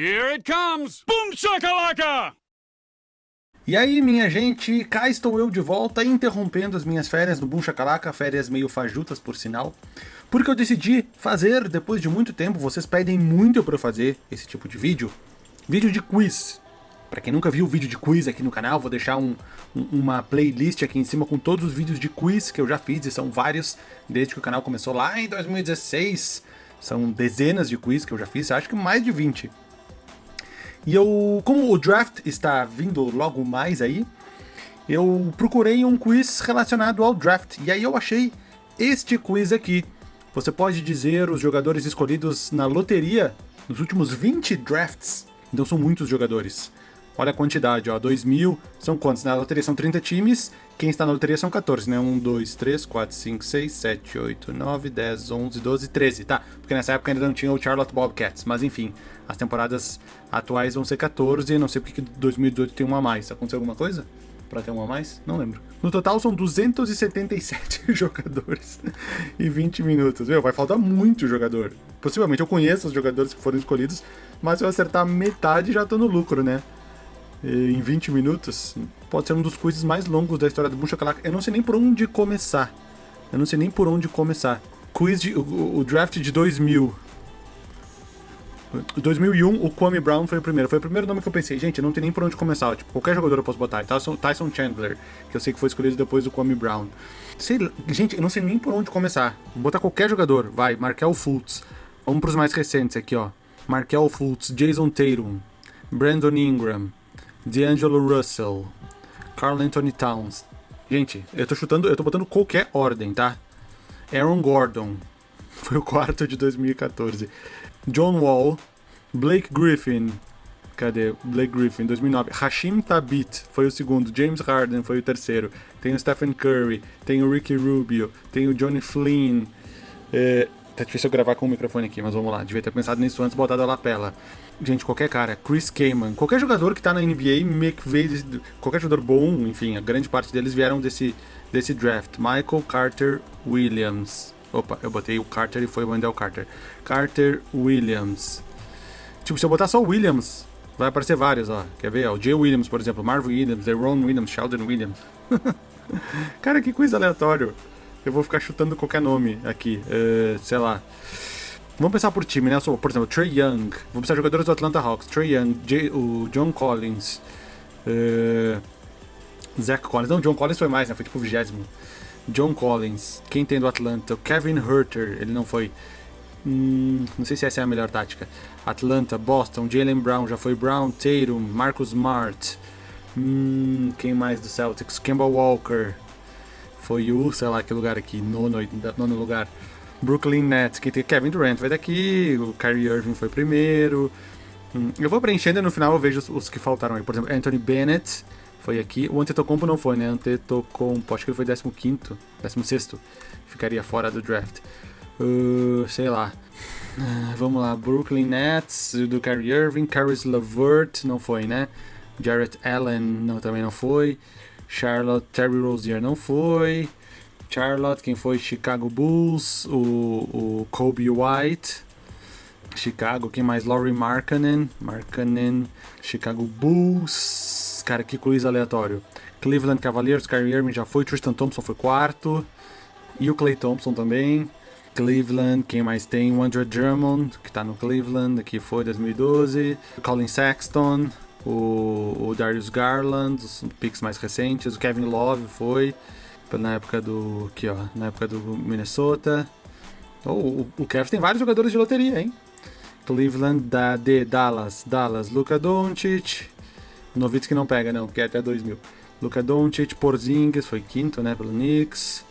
Here it comes! Boom shakalaka! E aí, minha gente, cá estou eu de volta, interrompendo as minhas férias no Boom Chacalaca, férias meio fajutas, por sinal, porque eu decidi fazer, depois de muito tempo, vocês pedem muito pra eu fazer esse tipo de vídeo, vídeo de quiz. Pra quem nunca viu vídeo de quiz aqui no canal, vou deixar um, um, uma playlist aqui em cima com todos os vídeos de quiz que eu já fiz, e são vários, desde que o canal começou lá em 2016, são dezenas de quiz que eu já fiz, acho que mais de 20. E eu, como o draft está vindo logo mais aí, eu procurei um quiz relacionado ao draft, e aí eu achei este quiz aqui. Você pode dizer os jogadores escolhidos na loteria nos últimos 20 drafts. Então são muitos jogadores. Olha a quantidade, ó, 2 mil, são quantos? Na loteria são 30 times, quem está na loteria são 14, né? 1, 2, 3, 4, 5, 6, 7, 8, 9, 10, 11, 12, 13, tá? Porque nessa época ainda não tinha o Charlotte Bobcats, mas enfim, as temporadas atuais vão ser 14, e não sei porque 2018 tem uma a mais. Aconteceu alguma coisa? Pra ter uma a mais? Não lembro. No total são 277 jogadores e 20 minutos. Meu, vai faltar muito jogador. Possivelmente eu conheço os jogadores que foram escolhidos, mas se eu acertar metade já tô no lucro, né? em 20 minutos, pode ser um dos quizzes mais longos da história do Boom Shakalaka. Eu não sei nem por onde começar. Eu não sei nem por onde começar. Quiz de, o, o draft de 2000. 2001, o Kwame Brown foi o primeiro. Foi o primeiro nome que eu pensei, gente, não tem nem por onde começar. Tipo, qualquer jogador eu posso botar. Tyson, Tyson Chandler, que eu sei que foi escolhido depois do Kwame Brown. Sei, gente, eu não sei nem por onde começar. Vou botar qualquer jogador. Vai, Markel Fultz. Vamos pros mais recentes aqui, ó. Markel Fultz, Jason Tatum, Brandon Ingram, D'Angelo Russell, Carl Anthony Towns. Gente, eu tô chutando, eu tô botando qualquer ordem, tá? Aaron Gordon, foi o quarto de 2014. John Wall, Blake Griffin, cadê? Blake Griffin, 2009. Hashim Tabit foi o segundo. James Harden foi o terceiro. Tem o Stephen Curry, tem o Ricky Rubio, tem o Johnny Flynn. É, tá difícil eu gravar com o microfone aqui, mas vamos lá. Devia ter pensado nisso antes, botado a lapela. Gente, qualquer cara, Chris Kaman, qualquer jogador que tá na NBA, qualquer jogador bom, enfim, a grande parte deles vieram desse, desse draft. Michael Carter Williams. Opa, eu botei o Carter e foi o Wendell Carter. Carter Williams. Tipo, se eu botar só o Williams, vai aparecer vários, ó. Quer ver? O Jay Williams, por exemplo, Marvin Williams, Deron Williams, Sheldon Williams. Cara, que coisa aleatório. Eu vou ficar chutando qualquer nome aqui. Uh, sei lá. Vamos pensar por time, né? Por exemplo, Trey Young. Vamos pensar jogadores do Atlanta Hawks. Trey Young, J o John Collins. Uh, Zach Collins. Não, John Collins foi mais, né? Foi tipo o vigésimo. John Collins. Quem tem do Atlanta? O Kevin Herter. Ele não foi. Hum, não sei se essa é a melhor tática. Atlanta, Boston, Jalen Brown, já foi Brown, Tatum, Marcus Smart. Hum, quem mais do Celtics? Kemba Walker. Foi o, sei lá que lugar aqui, nono, nono lugar. Brooklyn Nets, que tem Kevin Durant vai daqui, o Kyrie Irving foi primeiro. Hum, eu vou preenchendo e no final eu vejo os, os, que faltaram aí. Por exemplo, Anthony Bennett foi aqui. O Antetokounmpo não foi, né? Antetokounmpo, acho que ele foi 15º, 16 Ficaria fora do draft. Uh, sei lá. Uh, vamos lá, Brooklyn Nets, do Kyrie Irving, Caris LeVert, não foi, né? Jarrett Allen não, também não foi. Charlotte, Terry Rozier não foi. Charlotte, quem foi? Chicago Bulls, o, o Kobe White. Chicago, quem mais? Laurie Markkanen, Markkanen, Chicago Bulls. Cara, que coisa aleatório. Cleveland Cavaliers, Kyrie Irving já foi, Tristan Thompson foi quarto. E o Clay Thompson também. Cleveland, quem mais tem? O Andrew Drummond, que tá no Cleveland, aqui foi 2012. Colin Sexton, o, o Darius Garland, os picks mais recentes, o Kevin Love foi na época do aqui ó, na época do Minnesota. Oh, o, o Kevin tem vários jogadores de loteria, hein? Cleveland, da, de Dallas, Dallas, Luka Doncic, Novitz que não pega não, que é até 2000. Luka Doncic, Porzingis foi quinto, né, pelo Knicks.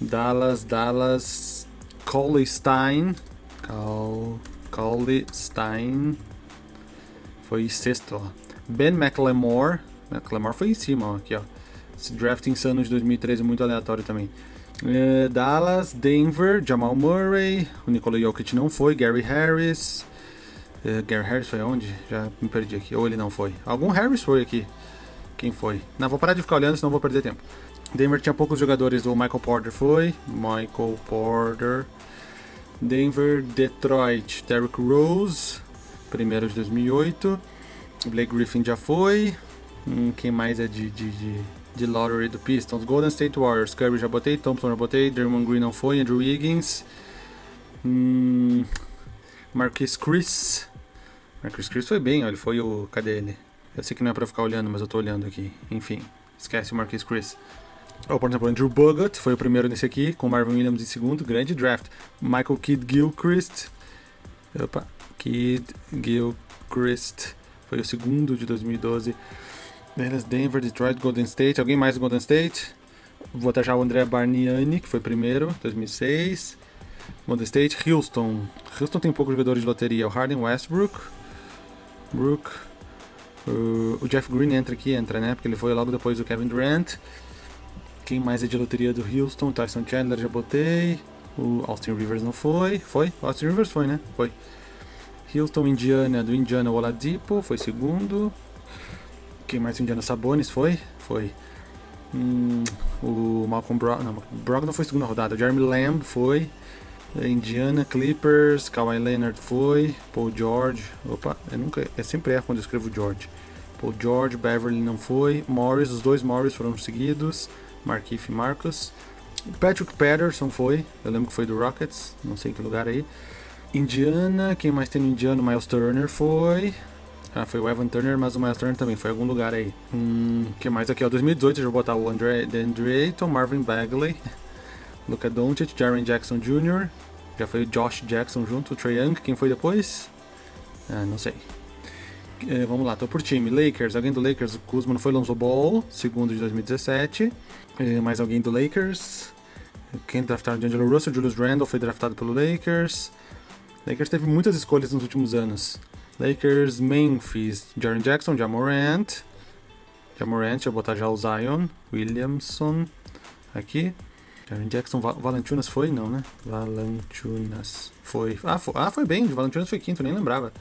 Dallas, Dallas, Coley Stein, Coley Stein foi sexto, ó. Ben McLemore. McLemore foi em cima, ó, aqui, ó. Esse draft insano de 2013 é muito aleatório também. É, Dallas, Denver, Jamal Murray, o Nikola Jokic não foi, Gary Harris. É, Gary Harris foi onde? Já me perdi aqui. Ou ele não foi. Algum Harris foi aqui. Quem foi? Não, vou parar de ficar olhando, senão vou perder tempo. Denver tinha poucos jogadores, o Michael Porter foi. Michael Porter. Denver, Detroit, Derrick Rose. primeiro de 2008. Blake Griffin já foi. Hum, quem mais é de, de, de, de lottery do Pistons? Golden State Warriors. Curry já botei, Thompson já botei, Draymond Green não foi, Andrew Wiggins. Hum, Marquis Chris. Marquis Chris foi bem, ele foi o... Cadê ele? Eu sei que não é pra ficar olhando, mas eu tô olhando aqui. Enfim, esquece o Marquis Chris. Oh, por exemplo, Andrew Bogut foi o primeiro nesse aqui, com Marvin Williams em segundo, grande draft. Michael Kidd Gilchrist. Opa, Kidd Gilchrist foi o segundo de 2012. Dallas, Denver, Detroit, Golden State. Alguém mais do Golden State? Vou botar já o André Barniani, que foi primeiro, 2006. Golden State, Houston. Houston tem poucos jogadores de loteria. O Harden, Westbrook. Brook. Uh, o Jeff Green entra aqui, entra, né? Porque ele foi logo depois do Kevin Durant. Quem mais é de loteria do Houston? Tyson Chandler já botei. O Austin Rivers não foi. Foi? O Austin Rivers foi, né? Foi. Houston, Indiana, do Indiana, o Oladipo, foi segundo. Quem mais? Indiana Sabonis, foi? Foi. Hum, o Malcolm Brogdon, não, Brogdon foi segunda rodada. Jeremy Lamb foi. Indiana, Clippers, Kawhi Leonard foi. Paul George, opa, eu nunca, é sempre erro quando eu escrevo George. Paul George, Beverly não foi. Morris, os dois Morris foram seguidos. Markif e Marcus. Patrick Patterson foi, eu lembro que foi do Rockets, não sei em que lugar aí. Indiana, quem mais tem no Indiana? Miles Turner foi. Ah, foi o Evan Turner, mas o Miles Turner também foi em algum lugar aí. Hum, que mais aqui? Ó, 2018 eu vou botar o Andre, Andre Ayton, Marvin Bagley, Luca Doncic, Jaren Jackson Jr. Já foi o Josh Jackson junto, o Trae Young. Quem foi depois? Ah, não sei. É, vamos lá, tô por time. Lakers, alguém do Lakers? O Kuzma não foi Lonzo Ball, segundo de 2017. É, mais alguém do Lakers? Quem draftaram? D'Angelo Russell, Julius Randle foi draftado pelo Lakers. Lakers teve muitas escolhas nos últimos anos. Lakers, Memphis, Jaren Jackson, Jamorant. Jamorant, deixa eu botar já o Zion. Williamson. Aqui. Jaren Jackson, Val Valentunas foi? Não, né? Valentunas foi. Ah, foi, ah, foi bem. Valentunas foi quinto, nem lembrava.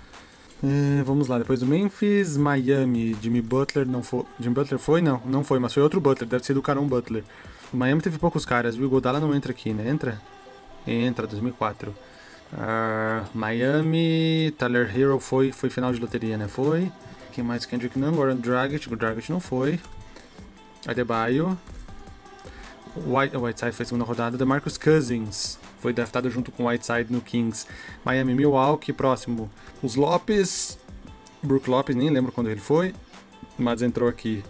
É, vamos lá, depois do Memphis, Miami, Jimmy Butler não foi. Jimmy Butler foi? Não, não foi, mas foi outro Butler, deve ser do Caron Butler. O Miami teve poucos caras? O Godala não entra aqui, né? Entra? Entra, 2004. Uh, Miami, Tyler Hero foi, foi final de loteria, né? Foi. Quem mais? Kendrick Nunn, Goran Dragic, o Dragic não foi. Adebayo. White, Whiteside foi segunda rodada. DeMarcus Cousins foi draftado junto com Whiteside no Kings. Miami, Milwaukee, próximo. Os Lopes. Brook Lopes, nem lembro quando ele foi. Mas entrou aqui.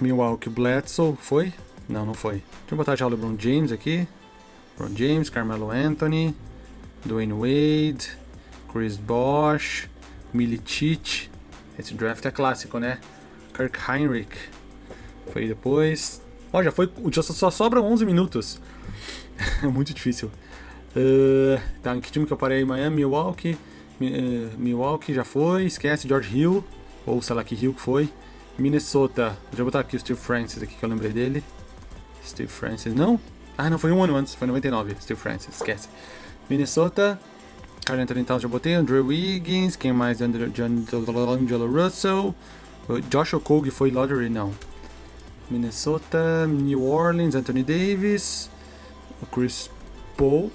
Milwaukee, Bledsoe, foi? Não, não foi. Deixa eu botar já o LeBron James aqui. LeBron James, Carmelo Anthony. Dwayne Wade, Chris Bosh, Milicic. Esse draft é clássico, né? Kirk Heinrich foi depois. Ó, já foi. Só sobram 11 minutos. é muito difícil. Uh, tá, em que time que eu parei? Miami, Milwaukee. Uh, Milwaukee já foi. Esquece, George Hill. Ou sei lá que Hill que foi. Minnesota. Deixa eu botar aqui o Steve Francis aqui que eu lembrei dele. Steve Francis, não? Ah, não, foi um ano antes, foi 99. Steve Francis, esquece. Minnesota, Carl Anthony já botei, Andrew Wiggins, quem mais? Angelo Russell, Josh Okogie foi lottery, não. Minnesota, New Orleans, Anthony Davis, o Chris Paul,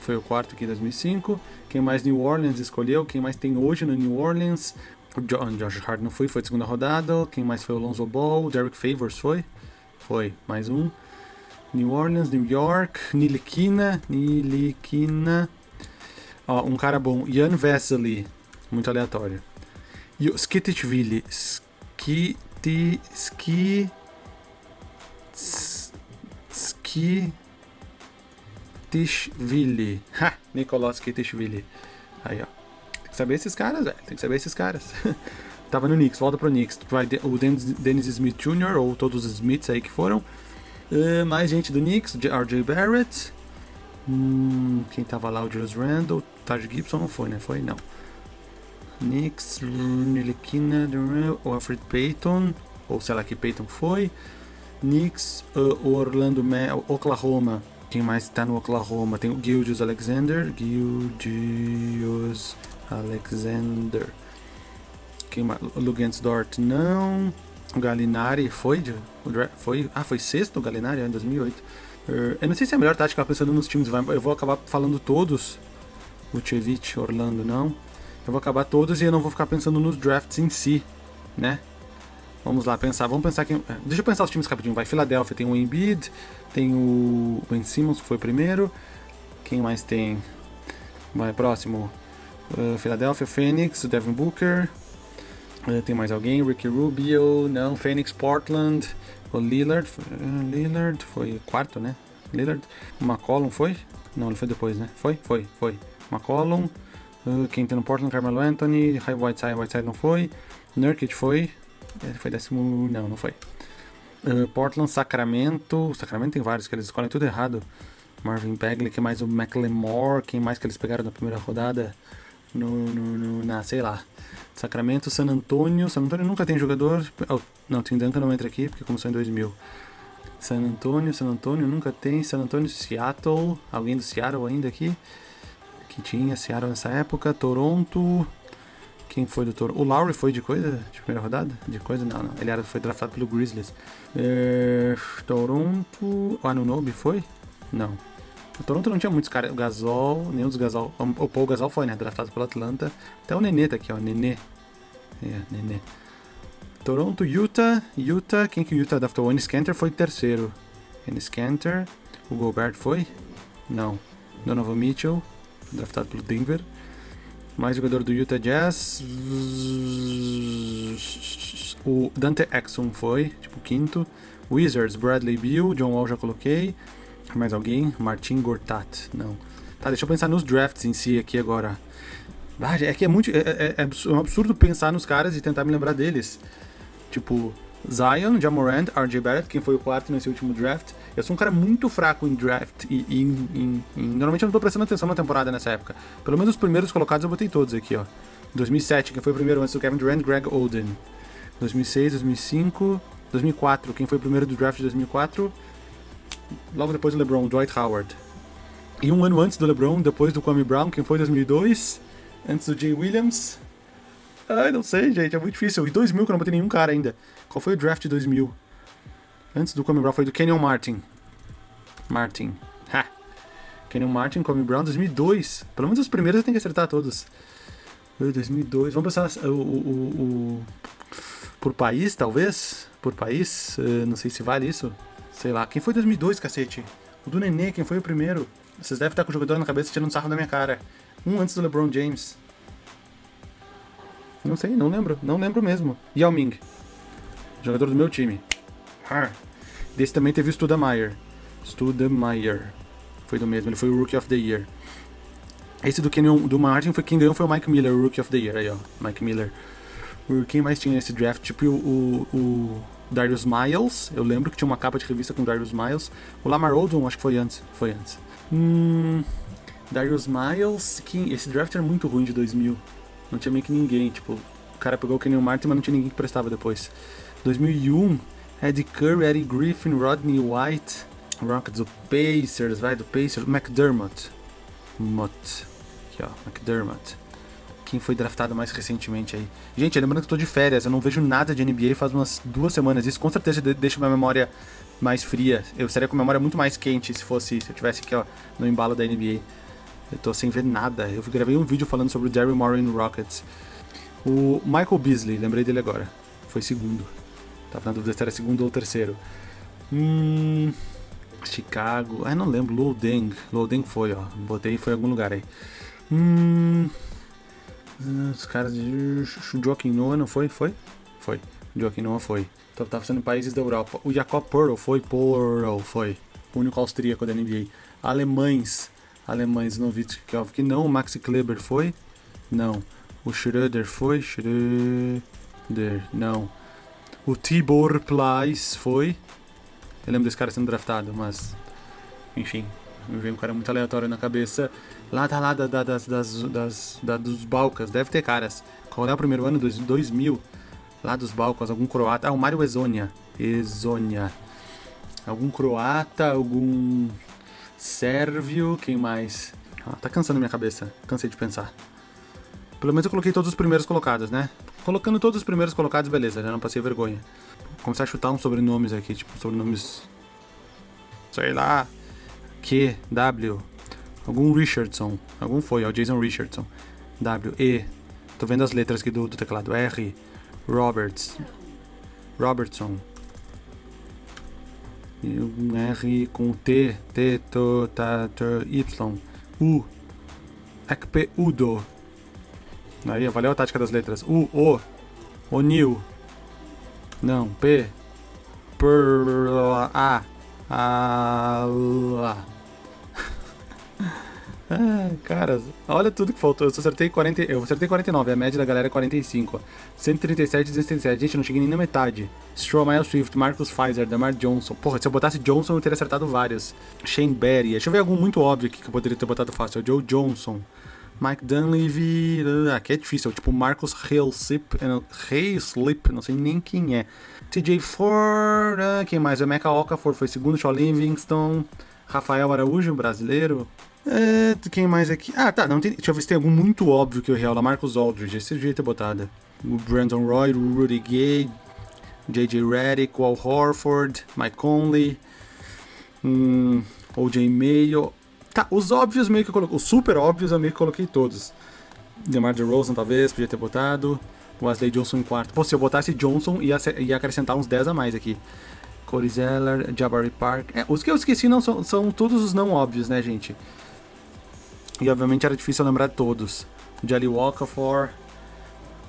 foi o quarto aqui em 2005. Quem mais New Orleans escolheu? Quem mais tem hoje no New Orleans? O Josh Hart não foi, foi de segunda rodada. Quem mais foi o Lonzo Ball? Derek Favors foi? Foi, mais um. New Orleans, New York, Nilikina, Nilikina. Ó, um cara bom, Ian Vesely, muito aleatório. E o Skitishvili, Skiti, Ski, Ski, Skitishvili. Ha, Nicolas Skitishvili. Aí, ó. Tem que saber esses caras, velho. Tem que saber esses caras. Tava no Knicks, volta pro Knicks. Vai o Dennis Smith Jr., ou todos os Smiths aí que foram. Uh, mais gente do Knicks, RJ Barrett. Hum, quem tava lá? O Julius Randle. Taj Gibson não foi, né? Foi? Não. Knicks, Nilikina, o Alfred Payton. Ou sei lá que Payton foi. Knicks, uh, Orlando Oklahoma. Quem mais tá no Oklahoma? Tem o Gildius Alexander. Gildius Alexander. Quem mais? Lugansdort não. O Galinari foi, de, foi. Ah, foi sexto o Galinari em 2008. Eu não sei se é a melhor tática pensando nos times. Eu vou acabar falando todos. Vucevic, Orlando não. Eu vou acabar todos e eu não vou ficar pensando nos drafts em si, né? Vamos lá, pensar. Vamos pensar quem. é, Deixa eu pensar os times rapidinho. Vai, Philadelphia tem o Embiid, tem o Ben Simmons, que foi primeiro. Quem mais tem? Vai, próximo. Uh, Philadelphia, Phoenix, o Devin Booker. Uh, tem mais alguém? Ricky Rubio, não. Phoenix, Portland. O Lillard. uh, Lillard foi quarto, né? Lillard. McCollum foi? Não, ele foi depois, né? Foi? Foi, foi. McCollum. Uh, quem tem no Portland, Carmelo Anthony. High Whiteside, Whiteside não foi. Nurkic foi. Ele foi décimo. Não, não foi. Uh, Portland, Sacramento. Sacramento tem vários que eles escolhem tudo errado. Marvin Bagley, que mais o McLemore. Quem mais que eles pegaram na primeira rodada? No, no, no- na, sei lá. Sacramento, San Antonio. San Antonio nunca tem jogador. Oh, não, Tim Duncan não entra aqui porque começou em 2000. San Antonio, San Antonio nunca tem. San Antonio, Seattle. Alguém do Seattle ainda aqui? Que tinha Seattle nessa época. Toronto. Quem foi do Toronto? O Lowry foi de coisa? De primeira rodada? De coisa? Não, não. Ele era, foi draftado pelo Grizzlies. É, Toronto. O Anunobi foi? Não. O Toronto não tinha muitos caras. O Gasol, nenhum dos Gasol. O Paul Gasol foi, né? Draftado pelo Atlanta. Até o Nenê tá aqui, ó. Nenê. É, Nenê. Toronto, Utah. Utah. Quem que o Utah draftou? O Ennis Cantor foi terceiro. Ennis Cantor. O Gobert foi? Não. Donovan Mitchell. Draftado pelo Denver. Mais jogador do Utah Jazz. O Dante Exum foi, tipo, quinto. Wizards, Bradley Beal. John Wall já coloquei. Mais alguém? Martin Gortat. Não. Tá, deixa eu pensar nos drafts em si aqui agora. Ah, é que é muito. É, é- é é um absurdo pensar nos caras e tentar me lembrar deles. Tipo, Zion, Jamorant, RJ Barrett, quem foi o quarto nesse último draft. Eu sou um cara muito fraco em draft e, e em, Normalmente eu não tô prestando atenção na temporada nessa época. Pelo menos os primeiros colocados eu botei todos aqui, ó. 2007, quem foi o primeiro antes do Kevin Durant, Greg Oden. 2006, 2005, 2004, quem foi o primeiro do draft de 2004? Logo depois do LeBron, Dwight Howard. E um ano antes do LeBron, depois do Kwame Brown, quem foi 2002? Antes do Jay Williams? Ai, não sei, gente, é muito difícil. E 2000 que eu não botei nenhum cara ainda. Qual foi o draft de 2000? Antes do Kwame Brown foi do Kenyon Martin. Martin. Ha! Kenyon Martin, Kwame Brown, 2002. Pelo menos os primeiros eu tenho que acertar todos. Eh, 2002. Vamos pensar o, o, o- o- por país, talvez? Por país? Eh, não sei se vale isso. Sei lá. Quem foi 2002, cacete? O do Nenê, quem foi o primeiro? Vocês devem estar com o jogador na cabeça tirando sarro da minha cara. Um antes do LeBron James. Não sei, não lembro. Não lembro mesmo. Yao Ming. Jogador do meu time. Desse também teve o Studemeier. Studemeier. Foi do mesmo, ele foi o Rookie of the Year. Esse do Kenyon, do Martin foi quem ganhou foi o Mike Miller, o Rookie of the Year. Aí, ó. Mike Miller. O- Quem mais tinha nesse draft? Tipo o, o, o Darius Miles. Eu lembro que tinha uma capa de revista com Darius Miles. O Lamar Odom, acho que foi antes. Foi antes. Hum, Darius Miles. Quem, esse draft era muito ruim de 2000. Não tinha meio que ninguém. Tipo, o cara pegou o Kenyon Martin, mas não tinha ninguém que prestava depois. 2001. Eddie Curry, Eddie Griffin, Rodney White. Rockets, o Pacers, vai do Pacers. McDermott. Mott. Aqui, ó. McDermott. Quem foi draftado mais recentemente aí? Gente, lembrando que eu tô de férias, eu não vejo nada de NBA faz umas duas semanas. Isso com certeza de- deixa minha memória mais fria. Eu estaria com a memória muito mais quente se fosse, se eu tivesse aqui, ó, no embalo da NBA. Eu tô sem ver nada. Eu gravei um vídeo falando sobre o Jerry Morey no Rockets. O Michael Beasley, lembrei dele agora. Foi segundo. Tava na dúvida se era segundo ou terceiro. Hum. Chicago. Ah, não lembro. Lou Deng foi, ó. Botei foi em algum lugar aí. Hum. ah, Os caras de. Joaquim Noah não foi? Foi? Foi. Joaquim Noah foi. Então tava sendo em países da Europa. O Jacob Pearl foi? Pearl foi. O único austríaco da NBA. Alemães. Alemães, Nowitzki, que não. O Maxi Kleber foi? Não. O Schröder foi? Schröder. Não. O Tibor Plais foi? Eu lembro desse cara sendo draftado, mas. Enfim, me veio um cara muito aleatório na cabeça. Lá tá lá da, da- das, das, das, da- dos Balcãs, deve ter caras. Qual é o primeiro ano? Dois- 2000. Lá dos Balcãs, algum croata. Ah, o Mário Ezonia. Ezonia. Algum croata, algum sérvio, quem mais? Ah, tá cansando minha cabeça, cansei de pensar. Pelo menos eu coloquei todos os primeiros colocados, né? Colocando todos os primeiros colocados, beleza, já não passei vergonha. Vou começar a chutar uns sobrenomes aqui, tipo sobrenomes. Sei lá. Q, W. Algum Richardson. Algum foi, ó, Jason Richardson. W, E. Tô vendo as letras aqui do, do teclado. R, Roberts, Robertson. Um R com T, T, T, T, T, Y, U, Ekpe, Udo. Aí, valeu a tática das letras. U, O, O'Neill. Não, P, Per, A, A. Ah, cara, olha tudo que faltou. Eu acertei 40. Eu acertei 49, a média da galera é 45. 137 e 237. Gente, não cheguei nem na metade. Stroll, Miles Swift, Marcus Pfizer, Demar Johnson. Porra, se eu botasse Johnson, eu teria acertado vários. Shane Berry. Deixa eu ver algum muito óbvio aqui que eu poderia ter botado fácil. Joe Johnson. Mike Dunleavy. Ah, aqui é difícil. Tipo, Marcus Haleslip. Haleslip, não sei nem quem é. TJ Ford. Ah, quem mais? O Mecha Okafor foi segundo. Shaw Livingston. Rafael Araújo, brasileiro. É, quem mais aqui? Ah, tá. Não tem, deixa eu ver se tem algum muito óbvio que eu real. Marcos Aldridge. Esse devia ter botado. O Brandon Roy, o Rudy Gay, J.J. Redick, Wal Horford, Mike Conley, hum, O.J. Mayo. Tá, os óbvios meio que eu coloquei. Os super óbvios eu meio que coloquei todos. DeMar DeRozan talvez, podia ter botado. Wesley Johnson em quarto. Pô, se eu botasse Johnson, ia, ia acrescentar uns 10 a mais aqui. Corey Zeller, Jabari Park. É, os que eu esqueci não são, são todos os não óbvios, né, gente? E obviamente era difícil lembrar todos. Jelly Walker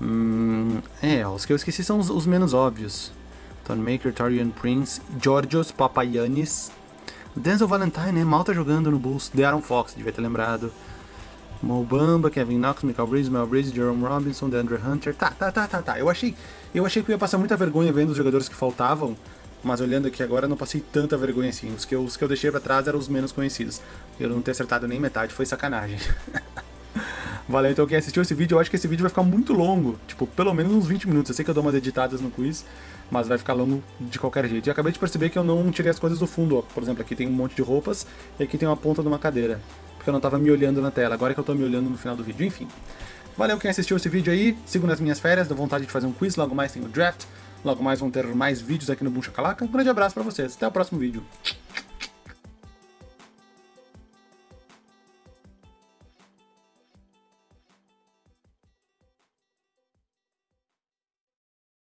Hum, é, os que eu esqueci são os, os menos óbvios. Tony Maker, Torian Prince, Georgios Papayanis. Denzel Valentine, né? Mal tá jogando no Bulls. De'Aaron Fox, devia ter lembrado. Mo Bamba, Kevin Knox, Michael Breeze, Mel Breeze, Jerome Robinson, DeAndre Hunter. Tá, tá, tá, tá, tá. Eu achei, eu achei que eu ia passar muita vergonha vendo os jogadores que faltavam. Mas olhando aqui agora, não passei tanta vergonha assim. Os que eu, os que eu deixei pra trás eram os menos conhecidos. Eu não ter acertado nem metade foi sacanagem. Valeu, então quem assistiu esse vídeo, eu acho que esse vídeo vai ficar muito longo. Tipo, pelo menos uns 20 minutos. Eu sei que eu dou umas editadas no quiz, mas vai ficar longo de qualquer jeito. E acabei de perceber que eu não tirei as coisas do fundo. Ó. Por exemplo, aqui tem um monte de roupas e aqui tem uma ponta de uma cadeira. Porque eu não tava me olhando na tela. Agora é que eu tô me olhando no final do vídeo. Enfim. Valeu quem assistiu esse vídeo aí. Sigo nas minhas férias, dou vontade de fazer um quiz. Logo mais tem o draft. Logo mais vão ter mais vídeos aqui no Buncha Calaca. Um grande abraço pra vocês. Até o próximo vídeo.